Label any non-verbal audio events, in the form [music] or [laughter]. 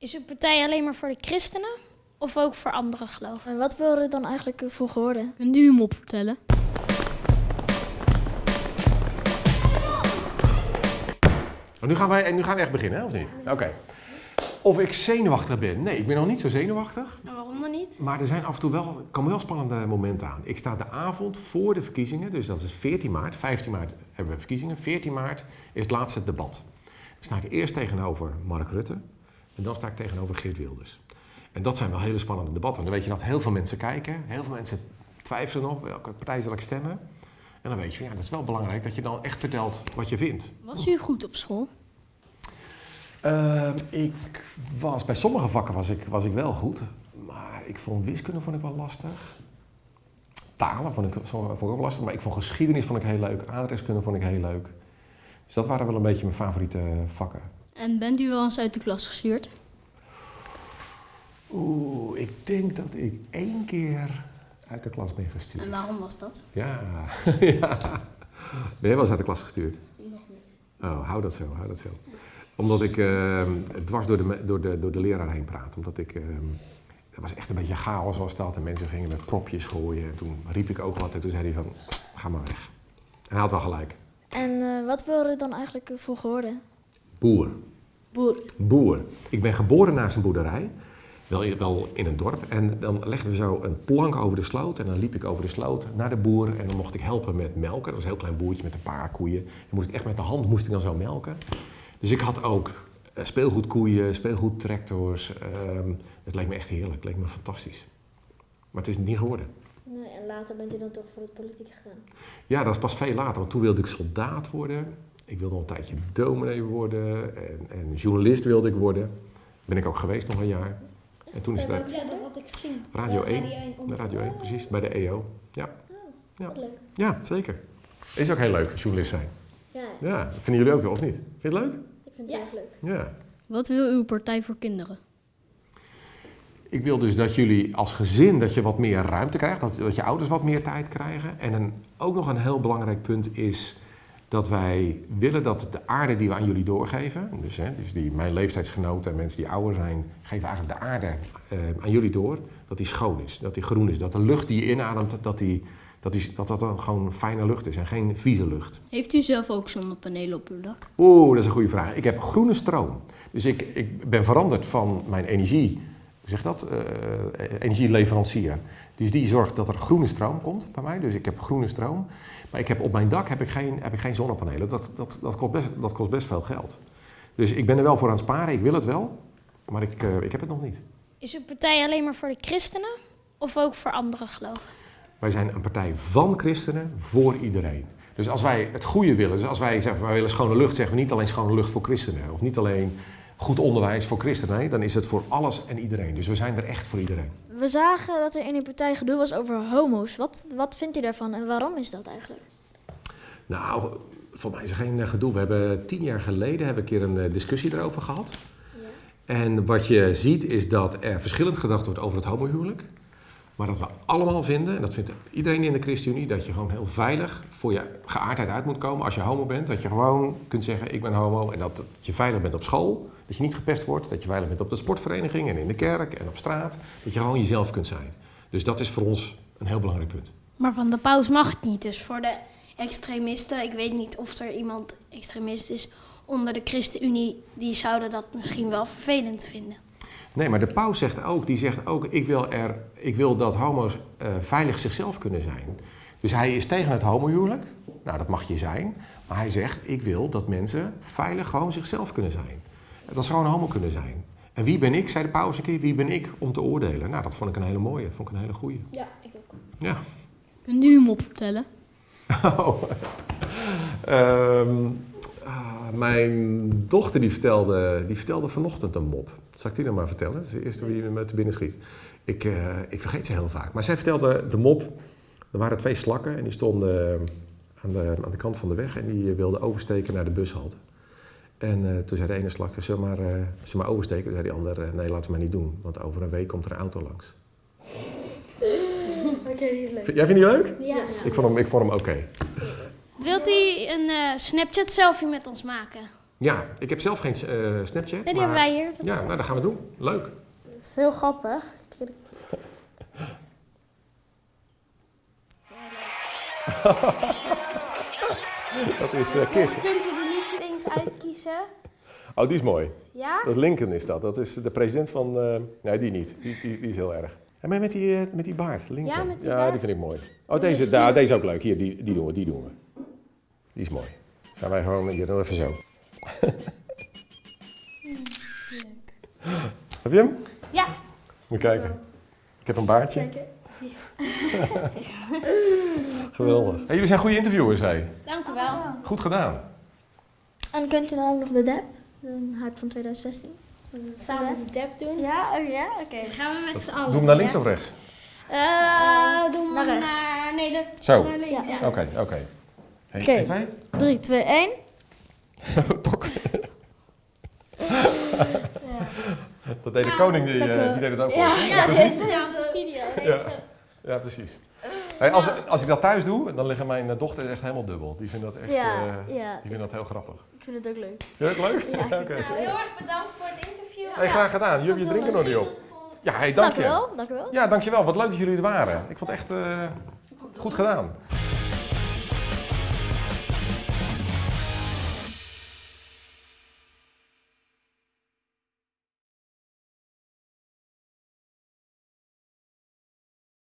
Is uw partij alleen maar voor de christenen of ook voor andere geloven? En wat wil er dan eigenlijk voor geworden? Kunt u hem opvertellen? Oh, nu, gaan wij, nu gaan we echt beginnen, hè, of niet? Oké. Of ik zenuwachtig ben? Nee, ik ben nog niet zo zenuwachtig. En waarom dan niet? Maar er zijn af en toe wel, komen wel spannende momenten aan. Ik sta de avond voor de verkiezingen, dus dat is 14 maart. 15 maart hebben we verkiezingen. 14 maart is het laatste debat. Dan sta ik eerst tegenover Mark Rutte en dan sta ik tegenover Geert Wilders. En dat zijn wel hele spannende debatten. Dan weet je dat heel veel mensen kijken, heel veel mensen twijfelen nog welke partij zal ik stemmen. En dan weet je, ja, dat is wel belangrijk dat je dan echt vertelt wat je vindt. Was u goed op school? Ehm, ik was, bij sommige vakken was ik, was ik wel goed, maar ik vond wiskunde vond ik wel lastig. Talen vond ik, vond ik ook wel lastig, maar ik vond geschiedenis vond ik heel leuk, aardrijkskunde vond ik heel leuk. Dus dat waren wel een beetje mijn favoriete vakken. En bent u wel eens uit de klas gestuurd? Oeh, ik denk dat ik één keer uit de klas ben gestuurd. En waarom was dat? Ja, [laughs] ja. Ben jij wel eens uit de klas gestuurd? Nog niet. Oh, hou dat zo, hou dat zo. Omdat ik ehm, dwars door de, door, de, door de leraar heen praat. Omdat ik... ehm er was echt een beetje chaos was dat. En mensen gingen met propjes gooien. En toen riep ik ook wat. En toen zei hij van, ga maar weg. En hij had wel gelijk. En eh, wat wil er dan eigenlijk voor geworden? Boer. Boer. Boer. Ik ben geboren naast een boerderij. Wel in, wel in een dorp. En dan legden we zo een plank over de sloot. En dan liep ik over de sloot naar de boer. En dan mocht ik helpen met melken. Dat was een heel klein boertje met een paar koeien. Dan moest ik echt met de hand moest ik dan zo melken. Dus ik had ook eh, speelgoedkoeien, speelgoedtractors. ehm het leek me echt heerlijk. Het leek me fantastisch. Maar het is niet geworden. Nee, en later bent u dan toch voor het politiek gegaan? Ja, dat is pas veel later. Want toen wilde ik soldaat worden. Ik wilde nog een tijdje dominee worden. En, en journalist wilde ik worden. Ben ik ook geweest nog een jaar. En toen is het... Ja, dat had ik gezien. Radio Ja, 1. Radio 1 Bij Radio 1, precies. Bij de EO. Ja. Ja. Wat leuk. ja, zeker. Is ook heel leuk, journalist zijn. Ja, Ja, dat vinden jullie ook wel, of niet? Vind je het leuk? ik vind het Ja. erg leuk. Ja. Wat wil uw partij voor kinderen? Ik wil dus dat jullie als gezin dat je wat meer ruimte krijgt, dat, dat je ouders wat meer tijd krijgen. En een, ook nog een heel belangrijk punt is dat wij willen dat de aarde die we aan jullie doorgeven, dus, hè, dus die, mijn leeftijdsgenoten en mensen die ouder zijn, geven eigenlijk de aarde eh, aan jullie door, dat die schoon is, dat die groen is, dat de lucht die je inademt, dat die, dat, die, dat, dat dan gewoon fijne lucht is en geen vieze lucht. Heeft u zelf ook zonnepanelen op uw dak? Oeh, dat is een goede vraag. Ik heb groene stroom. Dus ik, ik ben veranderd van mijn energie, hoe zeg dat, Eh, energieleverancier. Dus die zorgt dat er groene stroom komt bij mij. Dus ik heb groene stroom. Maar ik heb, op mijn dak heb ik geen, heb ik geen zonnepanelen. Dat, dat, dat, kost best, dat kost best veel geld. Dus ik ben er wel voor aan het sparen. Ik wil het wel. Maar ik, eh, ik heb het nog niet. Is uw partij alleen maar voor de christenen of ook voor andere geloven? Wij zijn een partij van christenen voor iedereen. Dus als wij het goede willen, dus als wij zeggen wij willen schone lucht, zeggen we niet alleen schone lucht voor christenen. Of niet alleen goed onderwijs voor christenen. Nee, dan is het voor alles en iedereen. Dus we zijn er echt voor iedereen. We zagen dat er in uw partij gedoe was over homo's. Wat, wat vindt u daarvan en waarom is dat eigenlijk? Nou, voor mij is er geen eh, gedoe. We hebben tien jaar geleden hebben we een keer een eh, discussie erover gehad. En wat je ziet is dat er verschillend gedacht wordt over het homohuwelijk. Maar dat we allemaal vinden, en dat vindt iedereen in de ChristenUnie, dat je gewoon heel veilig voor je geaardheid uit moet komen als je homo bent. Dat je gewoon kunt zeggen, ik ben homo. En dat, dat je veilig bent op school, dat je niet gepest wordt. Dat je veilig bent op de sportvereniging en in de kerk en op straat. Dat je gewoon jezelf kunt zijn. Dus dat is voor ons een heel belangrijk punt. Maar van de paus mag het niet. Dus voor de extremisten, ik weet niet of er iemand extremist is onder de ChristenUnie, die zouden dat misschien wel vervelend vinden. Nee, maar de paus zegt ook, die zegt ook, ik wil, er, ik wil dat homo's eh, veilig zichzelf kunnen zijn. Dus hij is tegen het homohuwelijk. Nou, dat mag je zijn. Maar hij zegt, ik wil dat mensen veilig gewoon zichzelf kunnen zijn. Dat ze gewoon homo kunnen zijn. En wie ben ik, zei de paus een keer, wie ben ik om te oordelen? Nou, dat vond ik een hele mooie, vond ik een hele goeie. Ja, ik ook. Ja. Kunt u hem opvertellen? [laughs] Oh. Ehm, mijn dochter die vertelde, die vertelde vanochtend een mop. Zal ik die dan maar vertellen? Dat is de eerste die me te binnen schiet. Ik, eh, ik vergeet ze heel vaak. Maar zij vertelde de mop. Er waren twee slakken en die stonden eh, aan de, aan de kant van de weg. En die wilden oversteken naar de bushalte. En eh, toen zei de ene slak, zullen we maar, eh, zullen we maar oversteken? Toen zei die ander, eh, nee laten we maar niet doen. Want over een week komt er een auto langs. [laughs] Vind- Jij vindt die leuk? Ja. Ik vond hem, ik vond hem oké. Wilt u een eh, Snapchat selfie met ons maken? Ja, ik heb zelf geen eh, Snapchat. Nee, die maar- hebben wij hier. Dat Ja, nou, dat gaan we doen. Leuk. is heel grappig. [laughs] Dat is uh, Kiss. Je kunt er niet links uitkiezen. Oh, die is mooi. Ja? Dat is Lincoln is dat. Dat is de president van... eh, nee, die niet. Die, die, die is heel erg. En maar met die, met die baard, Lincoln. Ja, met die ja baard. die vind ik mooi. Oh, deze, daar, deze is ook leuk. Hier, die, die doen we, die doen we. Die is mooi. Zijn wij gewoon hier, we even zo. Heb je hem? Ja. Moet je kijken. Ik heb een baardje. Geweldig. Hey, jullie zijn goede interviewers, hé. Dank u wel. Goed gedaan. En kunt u dan ook nog de DEP? De hype van 2016? Zullen we het Samen de dep doen. Ja, oh ja, oké. Dan gaan we met z'n allen. Doe hem naar links ja? of rechts? Eh, doe Naar maar rechts. naar... Nee, Zo. naar links. Ja. Ja. Oké, oké. Oké. één, twee. 3, 2, 1. Tok. Dat deed de koning, die, Dank eh, wel. die deed het ook. Ja, al. ja, dit is de video. Ja. Precies. Hey, als, als ik dat thuis doe, dan liggen mijn eh, dochters echt helemaal dubbel. Die vinden dat echt Ja, eh, ja. die vinden dat heel grappig. Ik vind het ook leuk. Vind je dat leuk? Ja. [laughs] Nou, heel erg bedankt voor het interview. Hey, graag gedaan. Jullie het drinken nog niet op. Ja, hey, dank Dank je. wel, dank u wel. Ja, dankjewel. Wat leuk dat jullie er waren. Ik vond het echt eh, goed gedaan.